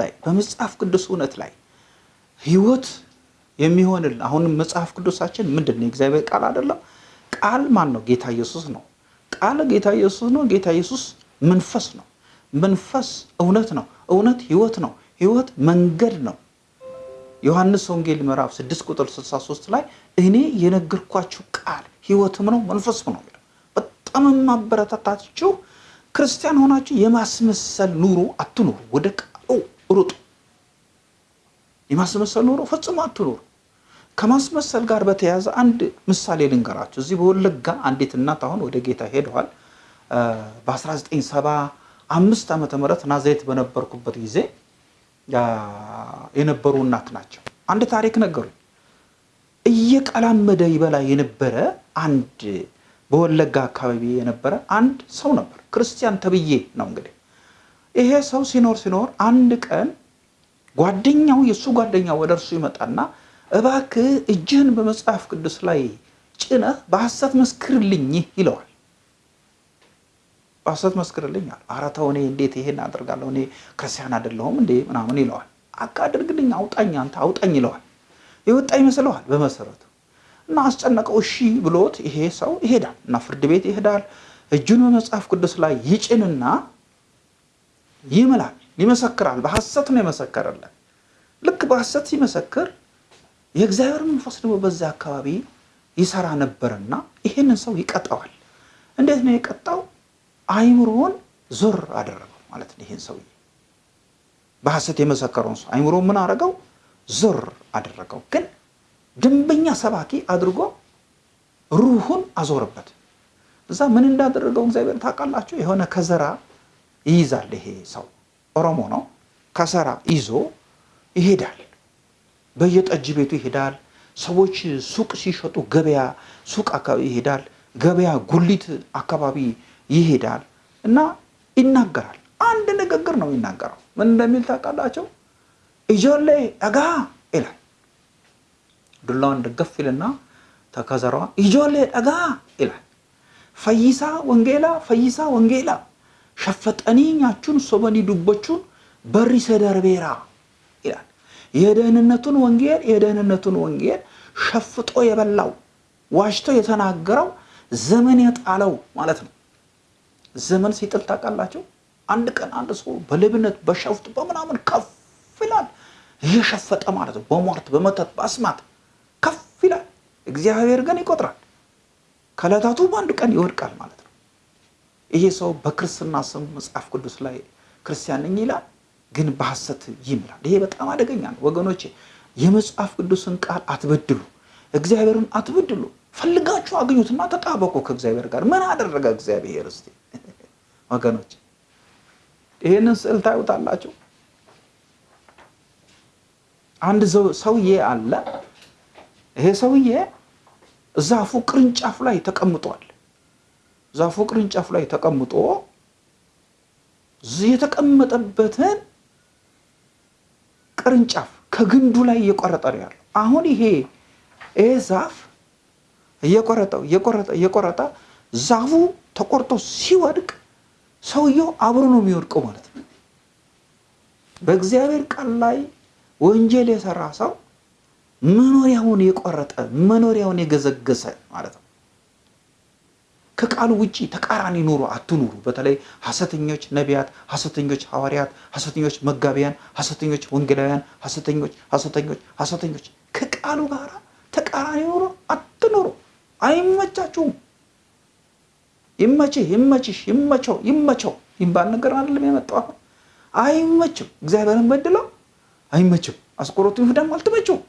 ላይ በመጽሐፍ ቅዱስ እውነት ላይ ህይወት የሚሆንልን አሁንም መጽሐፍ ቅዱሳችን ምንድን ነው? የእግዚአብሔር ቃል አይደለም። ቃል ማን ነው? ጌታ ኢየሱስ ነው። ቃል ጌታ ኢየሱስ ነው። ጌታ ኢየሱስ መንፈስ ነው። መንፈስ እውነት ነው። እውነት ህይወት ነው። ህይወት መንገድ ነው። ዮሐንስ ወንጌል ምዕራፍ 6 ቁጥር 63 ላይ እኔ የነገርኳችሁ ቃል ህይወትም ነው መንፈስም ነው ይላል። በጣም የማበረታታችሁ ክርስቲያን ሆናችሁ የማስመሰል ኑሮ አትኑሩ። ወደ ቃሉ ሩጡ። የማስመሰል ኑሮ ፈጽሞ አትኑሩ። ከማስመሰል ጋር በተያያዘ አንድ ምሳሌ ልንገራችሁ። እዚህ በወለጋ አንዲት እናት አሁን ወደ ጌታ ሄደዋል። በ1975 ዓመተ ምህረት ናዝሬት በነበርኩበት ጊዜ የነበሩ እናት ናቸው። አንድ ታሪክ ነገሩ። እየቀላመደ ይበላ የነበረ አንድ በወለጋ አካባቢ የነበረ አንድ ሰው ነበር። ክርስቲያን ተብዬ ነው እንግዲህ። ይሄ ሰው ሲኖር ሲኖር አንድ ቀን ጓደኛው የእሱ ጓደኛ ወደ እርሱ ይመጣና እባክህ እጅህን በመጽሐፍ ቅዱስ ላይ ጭነህ በሐሰት መስክርልኝ ይለዋል። በሐሰት መስክርልኝ አለ። ኧረ ተው እኔ እንዴት ይሄን አደርጋለሁ? እኔ ክርስቲያን አይደለሁም እንዴ ምናምን ይለዋል። አካ አውጣኝ፣ አንተ አውጣኝ ይለዋል። የወጣ ይመስለዋል በመሰረቱ እና አስጨነቀው። እሺ ብሎት ይሄ ሰው ይሄዳል እና ፍርድ ቤት ይሄዳል። እጁን በመጽሐፍ ቅዱስ ላይ ይጭንና ይምላል፣ ይመሰክራል። በሐሰት ነው የመሰከረለን። ልክ በሐሰት ሲመሰክር የእግዚአብሔር መንፈስ ደግሞ በዚያ አካባቢ ይሰራ ነበርና ይሄንን ሰው ይቀጣዋል። እንዴት ነው የቀጣው? አይምሮውን ዞር አደረገው ማለት ነው። ይሄን ሰውዬ በሐሰት የመሰከረውን ሰው አይምሮ ምን አደረገው? ዞር አደረገው። ግን ደንበኛ ሰባኪ አድርጎ ሩሁን አዞረበት። እዛ ምን እንዳደረገው እግዚአብሔር ታውቃላችሁ? የሆነ ከዘራ ይይዛል። ይሄ ሰው ኦሮሞ ነው። ከዘራ ይዞ ይሄዳል። በየጠጅ ቤቱ ይሄዳል። ሰዎች ሱቅ ሲሸጡ ገበያ ሱቅ አካባቢ ይሄዳል። ገበያ ጉሊት አካባቢ ይሄዳል እና ይናገራል። አንድ ንግግር ነው የሚናገረው። ምን እንደሚል ታውቃላቸው? ኢጆሌ ጠጋ ይላል። ዱላዋን ደገፍ ይልና ተከዘሯ ኢጆሌ ጠጋ ይላል። ፈይሳ ወንጌላ ፈይሳ ወንጌላ ሸፈጠኒ ኛቹን ሶበኒ ዱቦቹን በሪሰ ደርቤራ ይላል። የደህንነቱን ወንጌል የደህንነቱን ወንጌል ሸፍጦ የበላው ዋሽቶ የተናገረው ዘመን የጣለው ማለት ነው። ዘመን ሲጥል ታውቃላቸው። አንድ ቀን አንድ ሰው በሌብነት በሸፍጥ በምናምን ከፍ ይላል። እየሸፈጠ ማለት ነው። በሟርት በመተት በአስማት ከፍ ይላል። እግዚአብሔር ግን ይቆጥራል። ከዕለታቱ በአንድ ቀን ይወድቃል ማለት ነው። ይሄ ሰው በክርስትና ስም መጽሐፍ ቅዱስ ላይ ክርስቲያን ነኝ ይላል፣ ግን በሐሰት ይምላል። ይሄ በጣም አደገኛ ነው ወገኖቼ። የመጽሐፍ ቅዱስን ቃል አትበድሉ፣ እግዚአብሔርን አትበድሉ። ፈልጋችሁ አግኙትና ተጣበቁ ከእግዚአብሔር ጋር። ምን አደረገ እግዚአብሔር? እስቲ ወገኖች ይህንን ስዕል ታዩታላችሁ። አንድ ሰውዬ አለ። ይሄ ሰውዬ ዛፉ ቅርንጫፍ ላይ ተቀምጧል። ዛፉ ቅርንጫፍ ላይ ተቀምጦ የተቀመጠበትን ቅርንጫፍ ከግንዱ ላይ እየቆረጠ ነው ያለው። አሁን ይሄ ይሄ ዛፍ እየቆረጠው እየቆረጠ እየቆረጠ ዛፉ ተቆርጦ ሲወድቅ ሰውየው አብሮ ነው የሚወድቀው ማለት ነው። በእግዚአብሔር ቃል ላይ ወንጀል የሰራ ሰው መኖሪያውን የቆረጠ መኖሪያውን የገዘገሰ ማለት ነው። ከቃሉ ውጪ ተቃራኒ ኑሮ አትኑሩ። በተለይ ሐሰተኞች ነቢያት፣ ሐሰተኞች ሐዋርያት፣ ሐሰተኞች መጋቢያን፣ ሐሰተኞች ወንጌላውያን፣ ሐሰተኞች ሐሰተኞች ሐሰተኞች ከቃሉ ጋር ተቃራኒ ኑሮ አትኑሩ። አይመቻችሁም። ይመችህ፣ ይመችሽ፣ ይመቸው፣ ይመቸው ይባል ነገር አይደለም የመጣው አሁን አይመችም። እግዚአብሔርን በድለው አይመችም። አስቆሮቱ ይሁዳም አልተመቸውም።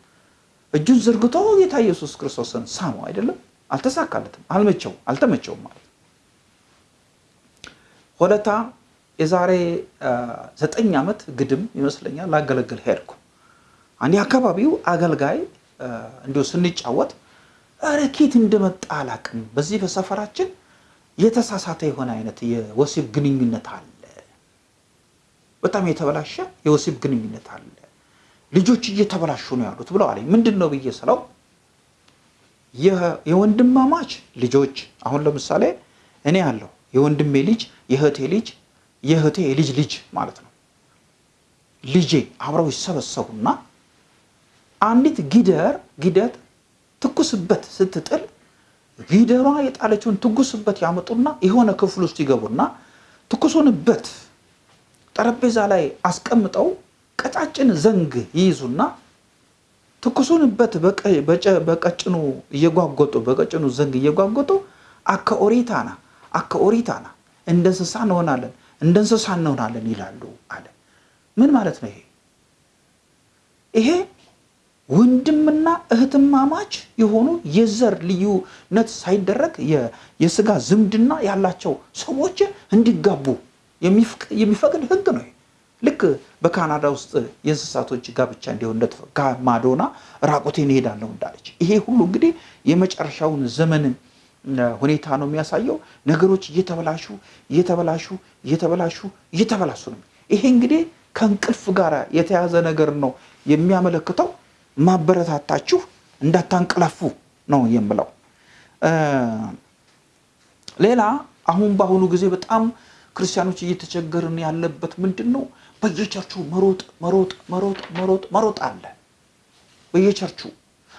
እጁን ዘርግቶ ጌታ ኢየሱስ ክርስቶስን ሳመው አይደለም አልተሳካለትም። አልመቸውም፣ አልተመቸውም ማለት ሆለታ የዛሬ ዘጠኝ ዓመት ግድም ይመስለኛል ላገለግል ሄድኩ። አንድ አካባቢው አገልጋይ እንዲሁ ስንጫወት ኧረ እንደመጣ አላቅም፣ በዚህ በሰፈራችን የተሳሳተ የሆነ አይነት የወሲብ ግንኙነት አለ፣ በጣም የተበላሸ የወሲብ ግንኙነት አለ፣ ልጆች እየተበላሹ ነው ያሉት ብለው አለኝ። ምንድን ነው ብዬ ስለው የወንድማማች ልጆች አሁን ለምሳሌ እኔ ያለው የወንድሜ ልጅ የእህቴ ልጅ የእህቴ የልጅ ልጅ ማለት ነው። ልጄ አብረው ይሰበሰቡና አንዲት ጊደር ጊደር ትኩስበት ስትጥል ጊደሯ የጣለችውን ትኩስበት ያመጡና የሆነ ክፍል ውስጥ ይገቡና ትኩሱንበት ጠረጴዛ ላይ አስቀምጠው ቀጫጭን ዘንግ ይይዙና ትኩሱንበት በቀጭኑ እየጓጎጡ በቀጭኑ ዘንግ እየጓጎጡ አከ ኦሪታና አከ ኦሪታና እንደ እንስሳ እንሆናለን እንደ እንስሳ እንሆናለን ይላሉ አለ። ምን ማለት ነው ይሄ? ይሄ ወንድምና እህትማማች የሆኑ የዘር ልዩነት ሳይደረግ የስጋ ዝምድና ያላቸው ሰዎች እንዲጋቡ የሚፈቅድ ሕግ ነው። ልክ በካናዳ ውስጥ የእንስሳቶች ጋብቻ እንዲሆን ማዶና ራቁቴን እሄዳለሁ እንዳለች፣ ይሄ ሁሉ እንግዲህ የመጨረሻውን ዘመንን ሁኔታ ነው የሚያሳየው። ነገሮች እየተበላሹ እየተበላሹ እየተበላሹ እየተበላሹ ነው። ይሄ እንግዲህ ከእንቅልፍ ጋር የተያዘ ነገር ነው የሚያመለክተው። ማበረታታችሁ እንዳታንቀላፉ ነው የምለው። ሌላ አሁን በአሁኑ ጊዜ በጣም ክርስቲያኖች እየተቸገርን ያለበት ምንድን ነው? በየቸርቹ መሮጥ መሮጥ መሮጥ መሮጥ መሮጥ አለ። በየቸርቹ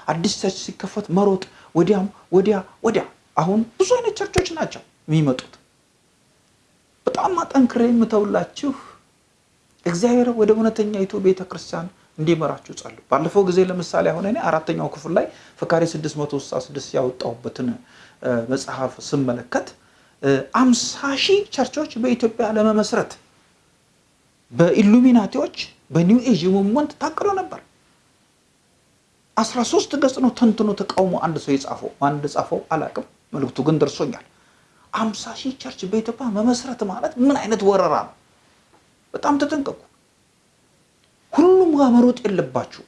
አዲስ church ሲከፈት መሮጥ ወዲያም ወዲያ ወዲያ። አሁን ብዙ አይነት ቸርቾች ናቸው የሚመጡት። በጣም አጠንክሬ የምተውላችሁ እግዚአብሔር ወደ እውነተኛይቱ ቤተ ክርስቲያን እንዲመራችሁ ጸልዩ። ባለፈው ጊዜ ለምሳሌ አሁን እኔ አራተኛው ክፍል ላይ ፍካሬ 666 ያወጣሁበትን መጽሐፍ ስመለከት አምሳ ሺህ ቸርቾች በኢትዮጵያ ለመመስረት በኢሉሚናቲዎች በ New Age Movement ታቅዶ ነበር። 13 ገጽ ነው ተንትኖ ተቃውሞ አንድ ሰው የጻፈው ማን እንደጻፈው አላቅም። መልእክቱ ግን ደርሶኛል። አምሳ ሺህ church በኢትዮጵያ መመስረት ማለት ምን አይነት ወረራ ነው? በጣም ተጠንቀቁ። ሁሉም ጋር መሮጥ የለባችሁ።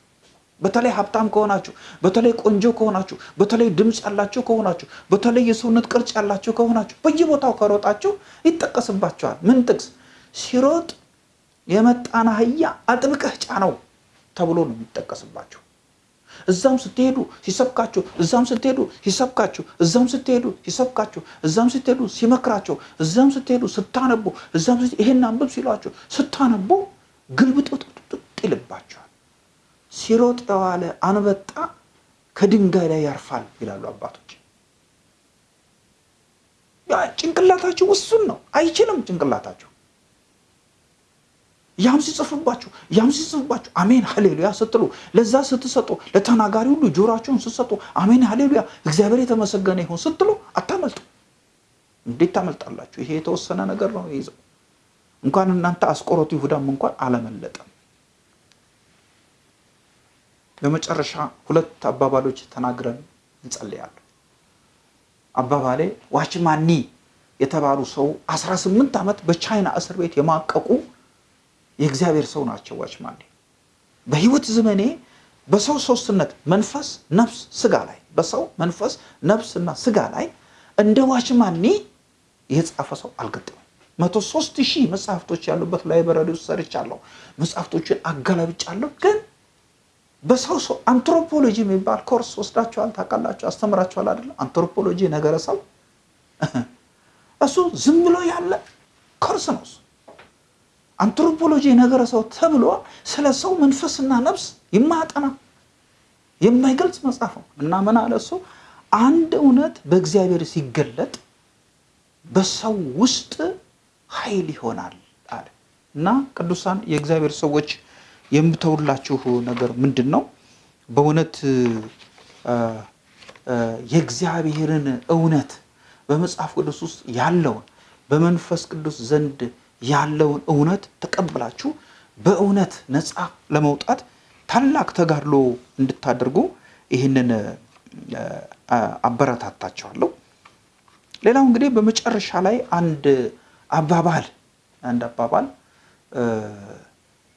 በተለይ ሀብታም ከሆናችሁ፣ በተለይ ቆንጆ ከሆናችሁ፣ በተለይ ድምፅ ያላችሁ ከሆናችሁ፣ በተለይ የሰውነት ቅርጽ ያላችሁ ከሆናችሁ በየቦታው ከሮጣችሁ ይጠቀስባችኋል። ምን ጥቅስ? ሲሮጥ የመጣን አህያ አጥብቀህ ጫነው ተብሎ ነው የሚጠቀስባችሁ። እዛም ስትሄዱ ሲሰብካችሁ፣ እዛም ስትሄዱ ሲሰብካችሁ፣ እዛም ስትሄዱ ሲሰብካችሁ፣ እዛም ስትሄዱ ሲመክራችሁ፣ እዛም ስትሄዱ ስታነቡ፣ እዛም ይሄን አንብብ ሲሏችሁ ስታነቡ ግልብጥጥጥ ይልባቸዋል። ሲሮጥ የዋለ አንበጣ ከድንጋይ ላይ ያርፋል ይላሉ አባቶች። ጭንቅላታችሁ ውሱን ነው፣ አይችልም ጭንቅላታችሁ። ያም ሲጽፍባችሁ ያም ሲጽፍባችሁ አሜን ሀሌሉያ ስትሉ ለዛ ስትሰጡ ለተናጋሪ ሁሉ ጆሯችሁን ስትሰጡ አሜን ሀሌሉያ እግዚአብሔር የተመሰገነ ይሁን ስትሉ አታመልጡ። እንዴት ታመልጣላችሁ? ይሄ የተወሰነ ነገር ነው ይዘው እንኳን እናንተ አስቆሮቱ ይሁዳም እንኳን አለመለጠም። በመጨረሻ ሁለት አባባሎች ተናግረን እንጸልያለን። አባባሌ ዋችማኒ የተባሉ ሰው 18 ዓመት በቻይና እስር ቤት የማቀቁ የእግዚአብሔር ሰው ናቸው። ዋችማኒ በህይወት ዘመኔ በሰው ሶስትነት መንፈስ፣ ነፍስ፣ ስጋ ላይ በሰው መንፈስ፣ ነፍስና ስጋ ላይ እንደ ዋችማን ኒ የጻፈ ሰው አልገጠመም። መቶ ሶስት ሺህ መጽሐፍቶች ያሉበት library ውስጥ ሰርቻለሁ። መጽሐፍቶችን አገላብጫለሁ። ግን በሰው ሰው አንትሮፖሎጂ የሚባል ኮርስ ወስዳችኋል፣ ታውቃላችሁ፣ አስተምራችኋል አይደለም? አንትሮፖሎጂ ነገረ ሰው እሱ ዝም ብሎ ያለ ኮርስ ነው። አንትሮፖሎጂ ነገረ ሰው ተብሎ ስለ ሰው መንፈስና ነፍስ የማያጠና የማይገልጽ መጽሐፍ ነው። እና ምን አለ እሱ? አንድ እውነት በእግዚአብሔር ሲገለጥ በሰው ውስጥ ኃይል ይሆናል አለ። እና ቅዱሳን የእግዚአብሔር ሰዎች የምተውላችሁ ነገር ምንድን ነው? በእውነት የእግዚአብሔርን እውነት በመጽሐፍ ቅዱስ ውስጥ ያለውን በመንፈስ ቅዱስ ዘንድ ያለውን እውነት ተቀብላችሁ በእውነት ነፃ ለመውጣት ታላቅ ተጋድሎ እንድታደርጉ ይህንን አበረታታቸዋለሁ። ሌላው እንግዲህ በመጨረሻ ላይ አንድ አባባል አንድ አባባል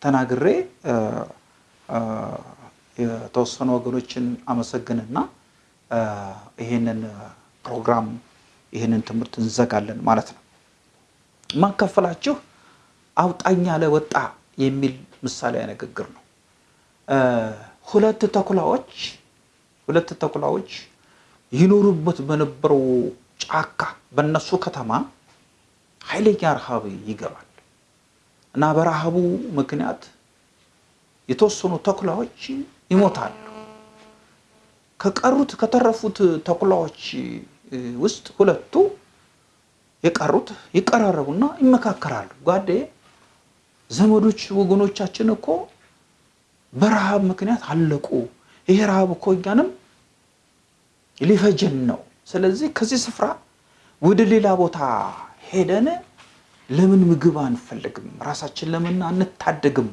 ተናግሬ የተወሰኑ ወገኖችን አመሰግንና ይህንን ፕሮግራም ይህንን ትምህርት እንዘጋለን ማለት ነው። ማካፈላችሁ አውጣኝ ያለ ወጣ የሚል ምሳሌ ንግግር ነው። ሁለት ተኩላዎች ሁለት ተኩላዎች ይኖሩበት በነበረው ጫካ በነሱ ከተማ ኃይለኛ ረሃብ ይገባል እና በረሃቡ ምክንያት የተወሰኑ ተኩላዎች ይሞታሉ። ከቀሩት ከተረፉት ተኩላዎች ውስጥ ሁለቱ የቀሩት ይቀራረቡና ይመካከራሉ። ጓዴ ዘመዶች ወገኖቻችን እኮ በረሃብ ምክንያት አለቁ። ይሄ ረሃብ እኮ እኛንም ሊፈጀን ነው። ስለዚህ ከዚህ ስፍራ ወደ ሌላ ቦታ ሄደን ለምን ምግብ አንፈልግም? ራሳችን ለምን አንታደግም?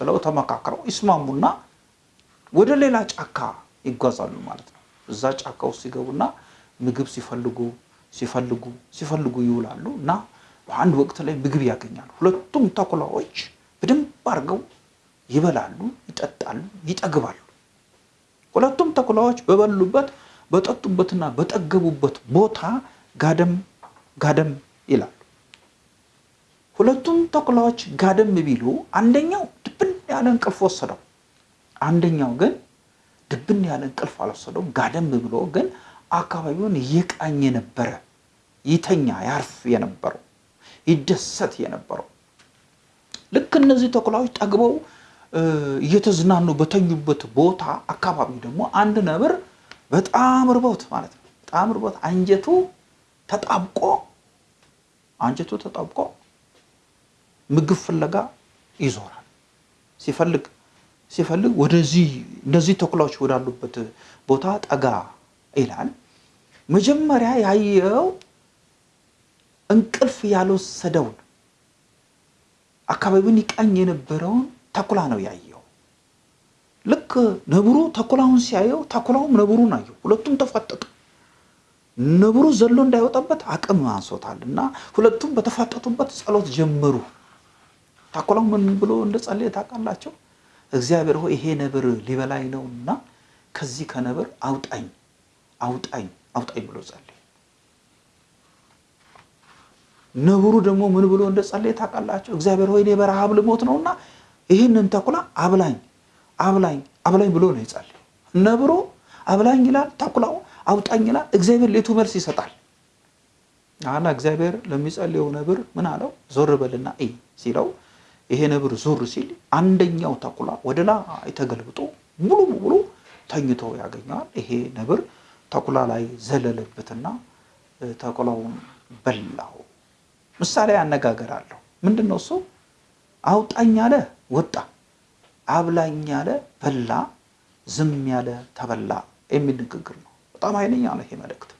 ብለው ተመካክረው ይስማሙና ወደ ሌላ ጫካ ይጓዛሉ ማለት ነው። እዛ ጫካ ውስጥ ሲገቡና ምግብ ሲፈልጉ ሲፈልጉ ሲፈልጉ ይውላሉ እና በአንድ ወቅት ላይ ምግብ ያገኛሉ። ሁለቱም ተኩላዎች በደንብ አድርገው ይበላሉ፣ ይጠጣሉ፣ ይጠግባሉ። ሁለቱም ተኩላዎች በበሉበት በጠጡበትና በጠገቡበት ቦታ ጋደም ጋደም ይላሉ። ሁለቱም ተኩላዎች ጋደም ቢሉ አንደኛው ድብን ያለ እንቅልፍ ወሰደው። አንደኛው ግን ድብን ያለ እንቅልፍ አልወሰደውም። ጋደም ብሎ ግን አካባቢውን እየቃኘ ነበረ። ይተኛ ያርፍ የነበረው ይደሰት የነበረው ልክ እነዚህ ተኩላዎች ጠግበው እየተዝናኑ በተኙበት ቦታ አካባቢ ደግሞ አንድ ነብር በጣም ርቦት ማለት ነው። በጣም ርቦት አንጀቱ ተጣብቆ አንጀቱ ተጣብቆ ምግብ ፍለጋ ይዞራል። ሲፈልግ ሲፈልግ ወደዚህ እነዚህ ተኩላዎች ወዳሉበት ቦታ ጠጋ ይላል። መጀመሪያ ያየው እንቅልፍ ያልወሰደውን አካባቢውን ይቃኝ የነበረውን ተኩላ ነው ያየው። ልክ ነብሩ ተኩላውን ሲያየው ተኩላውም ነብሩን አየው። ሁለቱም ተፋጠጡ። ነብሩ ዘሎ እንዳይወጣበት አቅም አንሶታል እና ሁለቱም በተፋጠጡበት ጸሎት ጀመሩ። ተኩላው ምን ብሎ እንደጸለየ ታውቃላቸው? እግዚአብሔር ሆይ ይሄ ነብር ሊበላኝ ነውና ከዚህ ከነብር አውጣኝ አውጣኝ አውጣኝ ብሎ ጸለየ። ነብሩ ደግሞ ምን ብሎ እንደጸለየ ታውቃላቸው? እግዚአብሔር ሆይ እኔ በረሃብ ልሞት ነውና ይህንን ተኩላ አብላኝ አብላኝ አብላኝ ብሎ ነው የጸለየው። ነብሩ አብላኝ ይላል፣ ተኩላው አውጣኝ ይላል። እግዚአብሔር ሌቱ መልስ ይሰጣል። አላ እግዚአብሔር ለሚጸልየው ነብር ምን አለው? ዞር በልና እይ ሲለው ይሄ ነብር ዞር ሲል አንደኛው ተኩላ ወደ ላይ ተገልብጦ ሙሉ በሙሉ ተኝቶ ያገኘዋል። ይሄ ነብር ተኩላ ላይ ዘለለበትና ተኩላውን በላው። ምሳሌ አነጋገር አለው። ምንድን ነው እሱ? አውጣኝ ያለ ወጣ፣ አብላኝ ያለ በላ፣ ዝም ያለ ተበላ የሚል ንግግር ነው። በጣም ኃይለኛ ነው ይሄ መልእክት።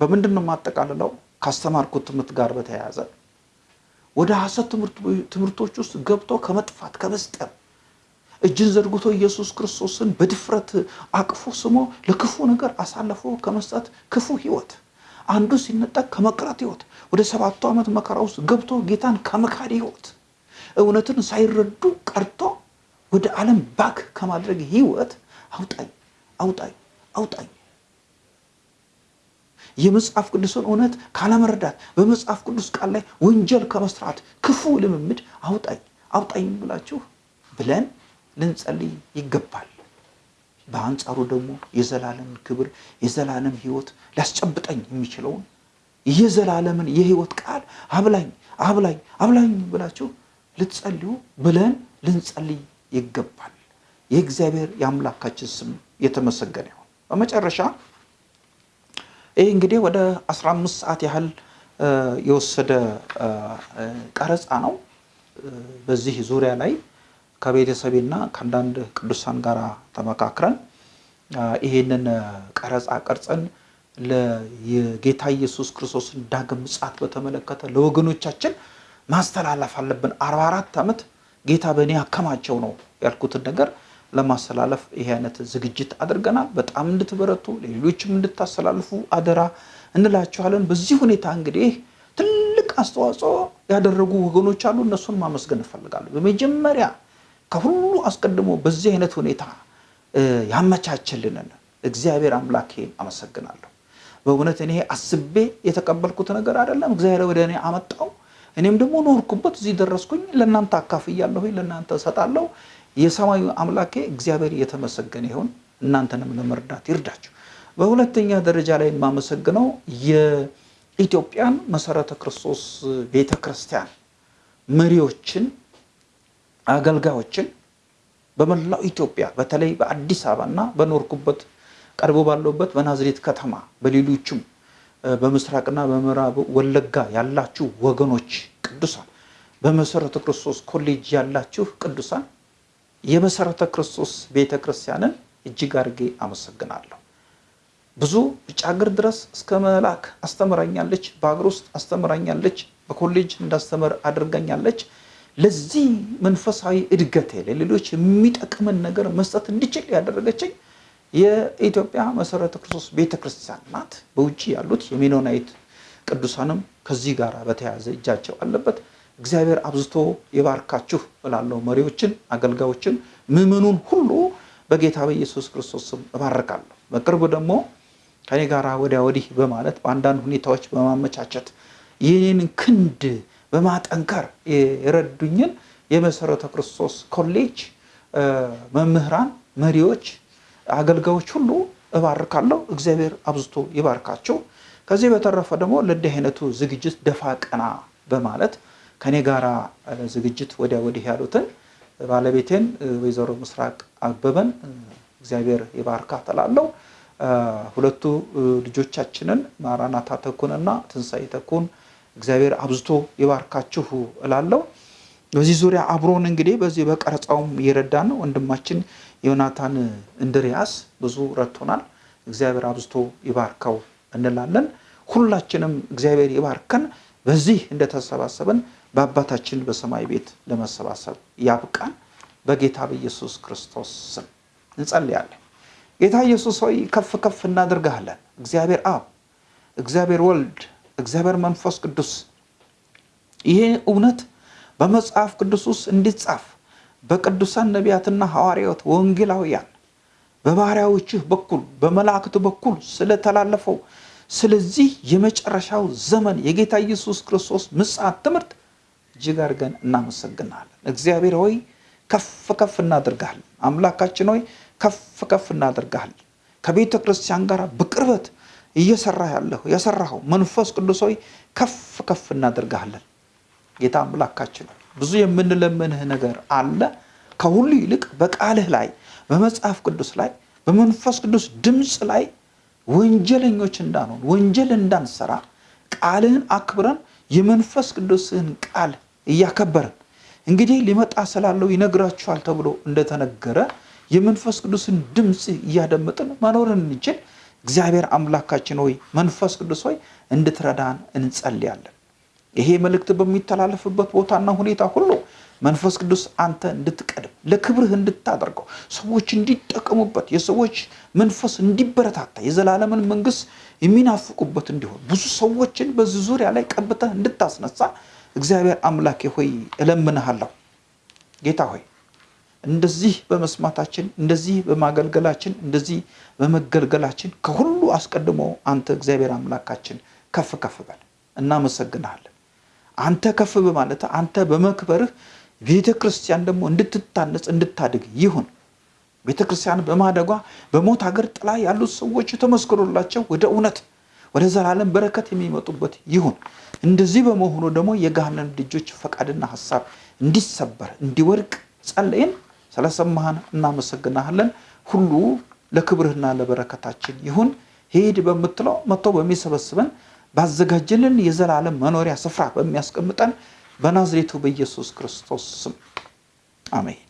በምንድን ነው የማጠቃልለው? ካስተማርኩት ትምህርት ጋር በተያያዘ ወደ ሐሰት ትምህርቶች ውስጥ ገብቶ ከመጥፋት ከመስጠም እጅን ዘርግቶ ኢየሱስ ክርስቶስን በድፍረት አቅፎ ስሞ ለክፉ ነገር አሳልፎ ከመስጠት ክፉ ህይወት አንዱ ሲነጠቅ ከመቅረት ህይወት ወደ ሰባቱ ዓመት መከራ ውስጥ ገብቶ ጌታን ከመካድ ህይወት እውነትን ሳይረዱ ቀርቶ ወደ ዓለም ባክ ከማድረግ ህይወት አውጣኝ አውጣኝ አውጣኝ። የመጽሐፍ ቅዱስን እውነት ካለመረዳት በመጽሐፍ ቅዱስ ቃል ላይ ወንጀል ከመስራት ክፉ ልምምድ አውጣኝ አውጣኝ ብላችሁ ብለን ልንጸልይ ይገባል። በአንጻሩ ደግሞ የዘላለም ክብር የዘላለም ህይወት ሊያስጨብጠኝ የሚችለውን የዘላለምን የህይወት ቃል አብላኝ አብላኝ አብላኝ ብላችሁ ልትጸልዩ ብለን ልንጸልይ ይገባል። የእግዚአብሔር የአምላካችን ስም የተመሰገነ ይሁን። በመጨረሻ ይህ እንግዲህ ወደ 15 ሰዓት ያህል የወሰደ ቀረጻ ነው። በዚህ ዙሪያ ላይ ከቤተሰቤና ከአንዳንድ ቅዱሳን ጋር ተመካክረን ይሄንን ቀረጻ ቀርጸን የጌታ ኢየሱስ ክርስቶስን ዳግም ምጽአት በተመለከተ ለወገኖቻችን ማስተላለፍ አለብን። 44 ዓመት ጌታ በእኔ አከማቸው ነው ያልኩትን ነገር ለማስተላለፍ ይሄ አይነት ዝግጅት አድርገናል። በጣም እንድትበረቱ ሌሎችም እንድታስተላልፉ አደራ እንላችኋለን። በዚህ ሁኔታ እንግዲህ ትልቅ አስተዋጽኦ ያደረጉ ወገኖች አሉ። እነሱን ማመስገን እፈልጋለሁ። በመጀመሪያ ከሁሉ አስቀድሞ በዚህ አይነት ሁኔታ ያመቻችልንን እግዚአብሔር አምላኬን አመሰግናለሁ። በእውነት እኔ አስቤ የተቀበልኩት ነገር አይደለም። እግዚአብሔር ወደ እኔ አመጣው። እኔም ደግሞ ኖርኩበት፣ እዚህ ደረስኩኝ። ለእናንተ አካፍያለሁ፣ ለእናንተ እሰጣለሁ። የሰማዩ አምላኬ እግዚአብሔር የተመሰገነ ይሁን። እናንተንም ለመርዳት ይርዳችሁ። በሁለተኛ ደረጃ ላይ የማመሰግነው የኢትዮጵያን መሰረተ ክርስቶስ ቤተ ክርስቲያን መሪዎችን አገልጋዮችን በመላው ኢትዮጵያ በተለይ በአዲስ አበባና በኖርኩበት ቀርቦ ባለውበት በናዝሬት ከተማ በሌሎችም በምስራቅና በምዕራብ ወለጋ ያላችሁ ወገኖች ቅዱሳን በመሰረተ ክርስቶስ ኮሌጅ ያላችሁ ቅዱሳን የመሰረተ ክርስቶስ ቤተ ክርስቲያንን እጅግ አድርጌ አመሰግናለሁ። ብዙ ውጭ ሀገር ድረስ እስከ መላክ አስተምራኛለች። በሀገር ውስጥ አስተምራኛለች። በኮሌጅ እንዳስተምር አድርጋኛለች። ለዚህ መንፈሳዊ እድገቴ ለሌሎች የሚጠቅምን ነገር መስጠት እንዲችል ያደረገችኝ የኢትዮጵያ መሰረተ ክርስቶስ ቤተ ክርስቲያን ናት። በውጭ ያሉት የሜኖናይት ቅዱሳንም ከዚህ ጋር በተያያዘ እጃቸው አለበት። እግዚአብሔር አብዝቶ የባርካችሁ እላለሁ። መሪዎችን፣ አገልጋዮችን፣ ምዕመኑን ሁሉ በጌታ በኢየሱስ ክርስቶስ ስም እባርካለሁ። በቅርብ ደግሞ ከኔ ጋር ወዲያ ወዲህ በማለት በአንዳንድ ሁኔታዎች በማመቻቸት ይህንን ክንድ በማጠንከር የረዱኝን የመሰረተ ክርስቶስ ኮሌጅ መምህራን፣ መሪዎች፣ አገልጋዮች ሁሉ እባርካለሁ። እግዚአብሔር አብዝቶ ይባርካቸው። ከዚህ በተረፈ ደግሞ ለእንዲህ አይነቱ ዝግጅት ደፋ ቀና በማለት ከኔ ጋራ ዝግጅት ወዲያ ወዲህ ያሉትን ባለቤቴን ወይዘሮ ምስራቅ አበበን እግዚአብሔር ይባርካ እላለሁ። ሁለቱ ልጆቻችንን ማራናታ ተኩንና ትንሣኤ ተኩን እግዚአብሔር አብዝቶ ይባርካችሁ እላለሁ። በዚህ ዙሪያ አብሮን እንግዲህ በዚህ በቀረጻውም እየረዳን ነው። ወንድማችን ዮናታን እንድሪያስ ብዙ ረድቶናል። እግዚአብሔር አብዝቶ ይባርከው እንላለን። ሁላችንም እግዚአብሔር ይባርከን። በዚህ እንደተሰባሰብን በአባታችን በሰማይ ቤት ለመሰባሰብ ያብቃን። በጌታ በኢየሱስ ክርስቶስ ስም እንጸልያለን። ጌታ ኢየሱስ ሆይ ከፍ ከፍ እናደርግሃለን። እግዚአብሔር አብ፣ እግዚአብሔር ወልድ፣ እግዚአብሔር መንፈስ ቅዱስ ይሄ እውነት በመጽሐፍ ቅዱስ ውስጥ እንዲጻፍ በቅዱሳን ነቢያትና ሐዋርያት ወንጌላውያን በባሪያዎችህ በኩል በመላእክት በኩል ስለተላለፈው ስለዚህ የመጨረሻው ዘመን የጌታ ኢየሱስ ክርስቶስ ምጽአት ትምህርት እጅግ አድርገን እናመሰግናለን። እግዚአብሔር ሆይ ከፍ ከፍ እናደርጋለን። አምላካችን ሆይ ከፍ ከፍ እናደርጋለን። ከቤተ ክርስቲያን ጋር በቅርበት እየሰራ ያለሁ የሰራኸው መንፈስ ቅዱስ ሆይ ከፍ ከፍ እናደርጋለን። ጌታ አምላካችን ብዙ የምንለምንህ ነገር አለ። ከሁሉ ይልቅ በቃልህ ላይ በመጽሐፍ ቅዱስ ላይ በመንፈስ ቅዱስ ድምፅ ላይ ወንጀለኞች እንዳንሆን ወንጀል እንዳንሰራ ቃልህን አክብረን የመንፈስ ቅዱስህን ቃል እያከበርን እንግዲህ ሊመጣ ስላለው ይነግራችኋል ተብሎ እንደተነገረ የመንፈስ ቅዱስን ድምፅ እያደመጥን መኖርን እንችል። እግዚአብሔር አምላካችን ሆይ መንፈስ ቅዱስ ሆይ እንድትረዳን እንጸልያለን። ይሄ መልእክት በሚተላለፍበት ቦታና ሁኔታ ሁሉ መንፈስ ቅዱስ አንተ እንድትቀድም ለክብርህ እንድታደርገው ሰዎች እንዲጠቀሙበት የሰዎች መንፈስ እንዲበረታታ የዘላለምን መንግስት የሚናፍቁበት እንዲሆን ብዙ ሰዎችን በዚህ ዙሪያ ላይ ቀብተህ እንድታስነሳ እግዚአብሔር አምላኬ ሆይ እለምንሃለሁ። ጌታ ሆይ እንደዚህ በመስማታችን እንደዚህ በማገልገላችን እንደዚህ በመገልገላችን ከሁሉ አስቀድሞ አንተ እግዚአብሔር አምላካችን ከፍ ከፍ በል። እናመሰግንሃለን። አንተ ከፍ በማለት አንተ በመክበርህ ቤተ ክርስቲያን ደግሞ እንድትታነጽ እንድታድግ ይሁን። ቤተ ክርስቲያን በማደጓ በሞት ሀገር ጥላ ያሉት ሰዎች ተመስክሮላቸው ወደ እውነት ወደ ዘላለም በረከት የሚመጡበት ይሁን። እንደዚህ በመሆኑ ደግሞ የገሃነም ልጆች ፈቃድና ሀሳብ እንዲሰበር እንዲወድቅ ጸለይን። ስለሰማህን እናመሰግናሃለን። ሁሉ ለክብርህና ለበረከታችን ይሁን። ሄድ በምትለው መጥቶ በሚሰበስበን ባዘጋጀልን የዘላለም መኖሪያ ስፍራ በሚያስቀምጠን በናዝሬቱ በኢየሱስ ክርስቶስ ስም አሜን።